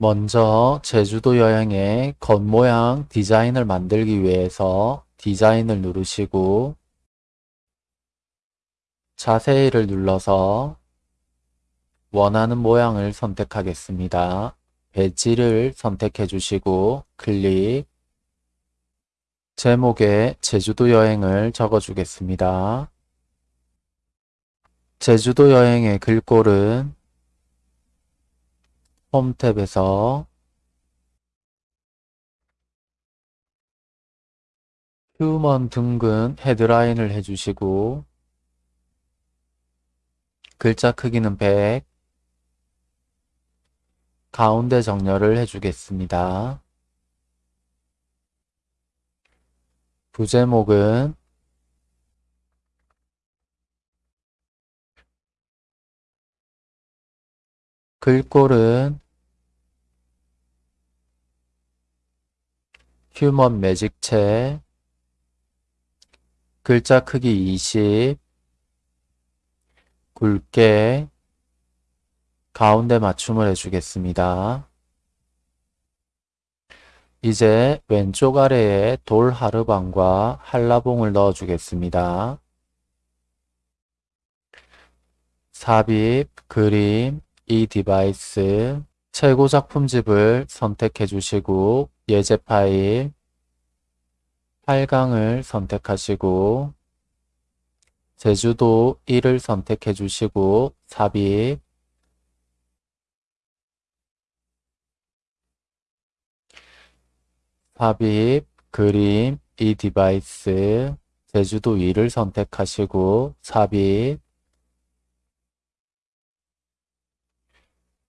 먼저 제주도 여행의 겉모양 디자인을 만들기 위해서 디자인을 누르시고 자세히를 눌러서 원하는 모양을 선택하겠습니다. 배지를 선택해 주시고 클릭 제목에 제주도 여행을 적어 주겠습니다. 제주도 여행의 글꼴은 홈 탭에서 휴먼 등근 헤드라인을 해주시고 글자 크기는 100 가운데 정렬을 해주겠습니다. 부제목은 글꼴은 휴먼 매직체 글자 크기 20 굵게 가운데 맞춤을 해주겠습니다. 이제 왼쪽 아래에 돌 하르방과 한라봉을 넣어주겠습니다. 삽입, 그림, 이 디바이스, 최고 작품집을 선택해 주시고 예제 파일, 8강을 선택하시고 제주도 1을 선택해 주시고 삽입, 삽입, 그림, 이 디바이스, 제주도 2를 선택하시고 삽입,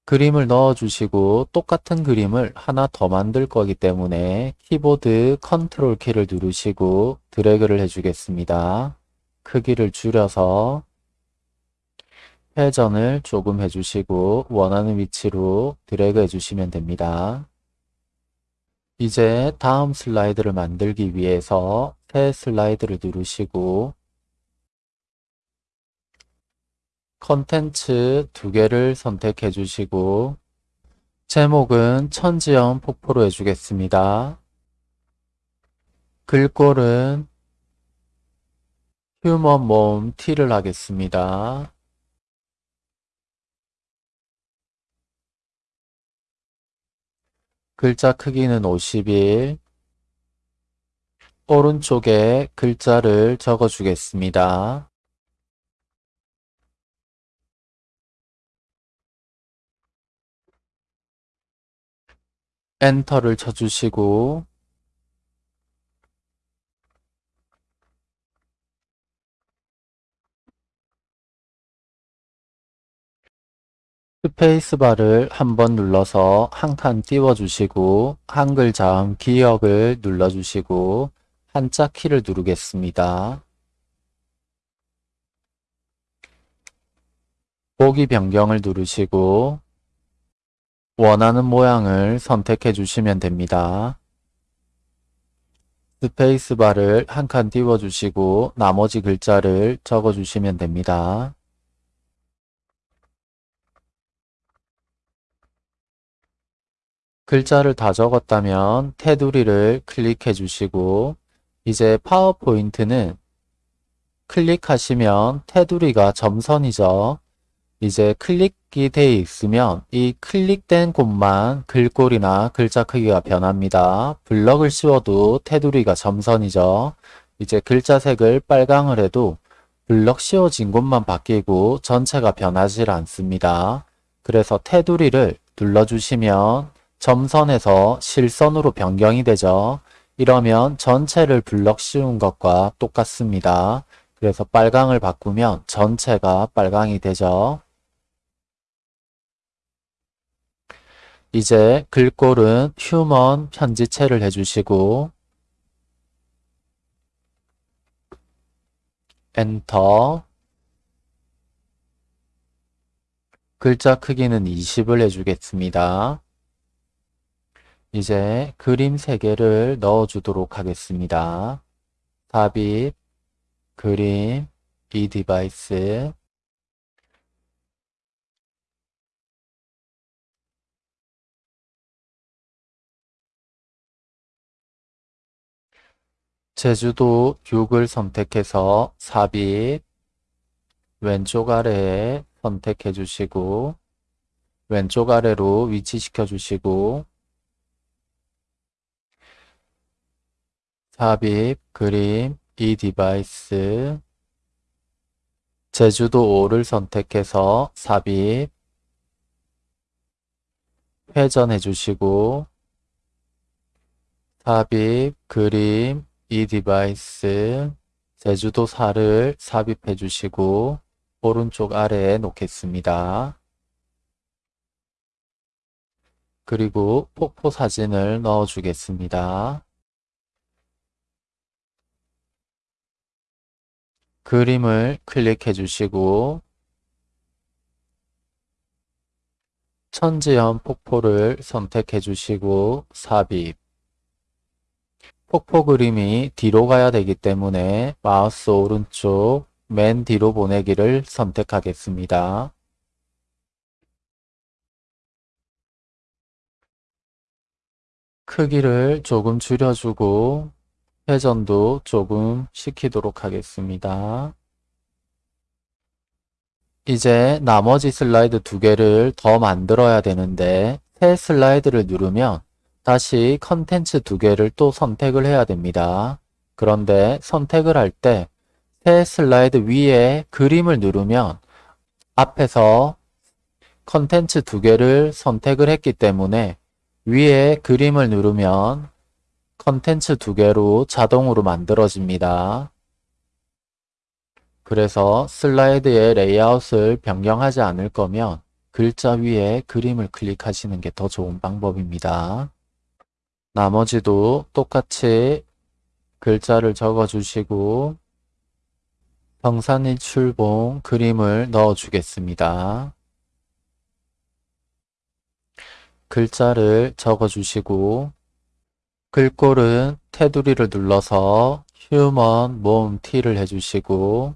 그림을 넣어 주시고 똑같은 그림을 하나 더 만들 거기 때문에 키보드 컨트롤 키를 누르시고 드래그를 해 주겠습니다. 크기를 줄여서 회전을 조금 해주시고 원하는 위치로 드래그 해주시면 됩니다. 이제 다음 슬라이드를 만들기 위해서 새 슬라이드를 누르시고 컨텐츠 두 개를 선택해 주시고 제목은 천지연 폭포로 해주겠습니다. 글꼴은 휴먼 몸 T를 하겠습니다. 글자 크기는 51 오른쪽에 글자를 적어 주겠습니다. 엔터를 쳐주시고 스페이스바를 한번 눌러서 한 칸 띄워주시고 한글 자음 기역을 눌러주시고 한자 키를 누르겠습니다. 보기 변경을 누르시고 원하는 모양을 선택해 주시면 됩니다. 스페이스바를 한 칸 띄워주시고 나머지 글자를 적어주시면 됩니다. 글자를 다 적었다면 테두리를 클릭해 주시고 이제 파워포인트는 클릭하시면 테두리가 점선이죠. 이제 클릭 이 되어 있으면 이 클릭된 곳만 글꼴이나 글자 크기가 변합니다. 블럭을 씌워도 테두리가 점선이죠. 이제 글자 색을 빨강을 해도 블럭 씌워진 곳만 바뀌고 전체가 변하지 않습니다. 그래서 테두리를 눌러주시면 점선에서 실선으로 변경이 되죠. 이러면 전체를 블럭 씌운 것과 똑같습니다. 그래서 빨강을 바꾸면 전체가 빨강이 되죠. 이제 글꼴은 휴먼 편지체를 해주시고 엔터 글자 크기는 20을 해주겠습니다. 이제 그림 3개를 넣어주도록 하겠습니다. 삽입, 그림, 이 디바이스, 제주도 6을 선택해서 삽입 왼쪽 아래에 선택해 주시고 왼쪽 아래로 위치시켜 주시고 삽입 그림 이 device 제주도 5를 선택해서 삽입 회전해 주시고 삽입 그림 이 device 제주도 4를 삽입해 주시고 오른쪽 아래에 놓겠습니다. 그리고 폭포 사진을 넣어 주겠습니다. 그림을 클릭해 주시고 천지연 폭포를 선택해 주시고 삽입 폭포 그림이 뒤로 가야 되기 때문에 마우스 오른쪽 맨 뒤로 보내기를 선택하겠습니다. 크기를 조금 줄여주고 회전도 조금 시키도록 하겠습니다. 이제 나머지 슬라이드 두 개를 더 만들어야 되는데 새 슬라이드를 누르면 다시 컨텐츠 두 개를 또 선택을 해야 됩니다. 그런데 선택을 할 때 새 슬라이드 위에 그림을 누르면 앞에서 컨텐츠 두 개를 선택을 했기 때문에 위에 그림을 누르면 컨텐츠 두 개로 자동으로 만들어집니다. 그래서 슬라이드의 레이아웃을 변경하지 않을 거면 글자 위에 그림을 클릭하시는 게 더 좋은 방법입니다. 나머지도 똑같이 글자를 적어 주시고 성산일출봉 그림을 넣어 주겠습니다. 글자를 적어 주시고 글꼴은 테두리를 눌러서 휴먼 모음 T를 해주시고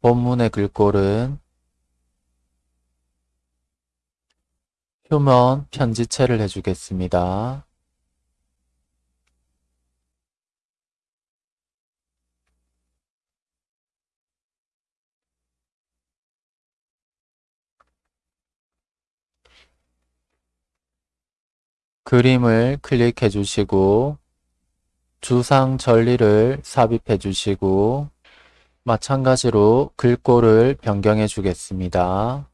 본문의 글꼴은 휴먼 편지체를 해주겠습니다. 그림을 클릭해 주시고 주상절리를 삽입해 주시고 마찬가지로 글꼴을 변경해 주겠습니다.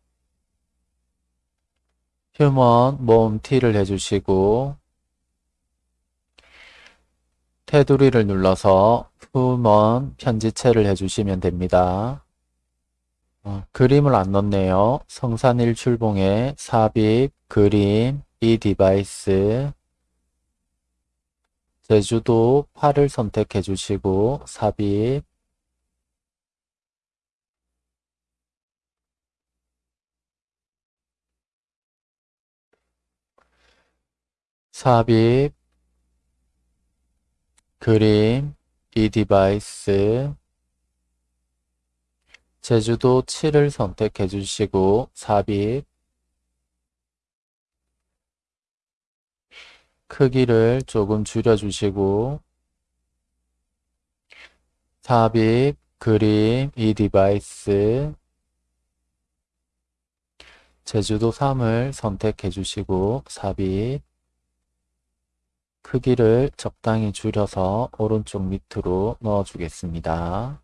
휴먼 모음 T를 해주시고 테두리를 눌러서 휴먼 편지체를 해주시면 됩니다. 어, 그림을 안 넣네요. 성산일출봉에 삽입, 그림, 이 device 제주도 8을 선택해 주시고 삽입 삽입 그림 이 디바이스 제주도 7을 선택해 주시고 삽입 크기를 조금 줄여 주시고 삽입, 그림, 이 device 제주도 3을 선택해 주시고 삽입 크기를 적당히 줄여서 오른쪽 밑으로 넣어 주겠습니다.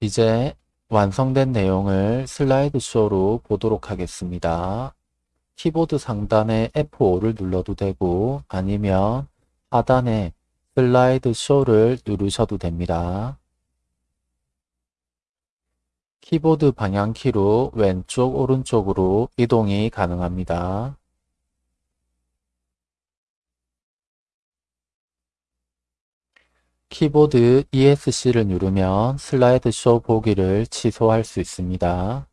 이제 완성된 내용을 슬라이드 쇼로 보도록 하겠습니다. 키보드 상단에 F5를 눌러도 되고 아니면 하단에 슬라이드 쇼를 누르셔도 됩니다. 키보드 방향키로 왼쪽 오른쪽으로 이동이 가능합니다. 키보드 ESC를 누르면 슬라이드 쇼 보기를 취소할 수 있습니다.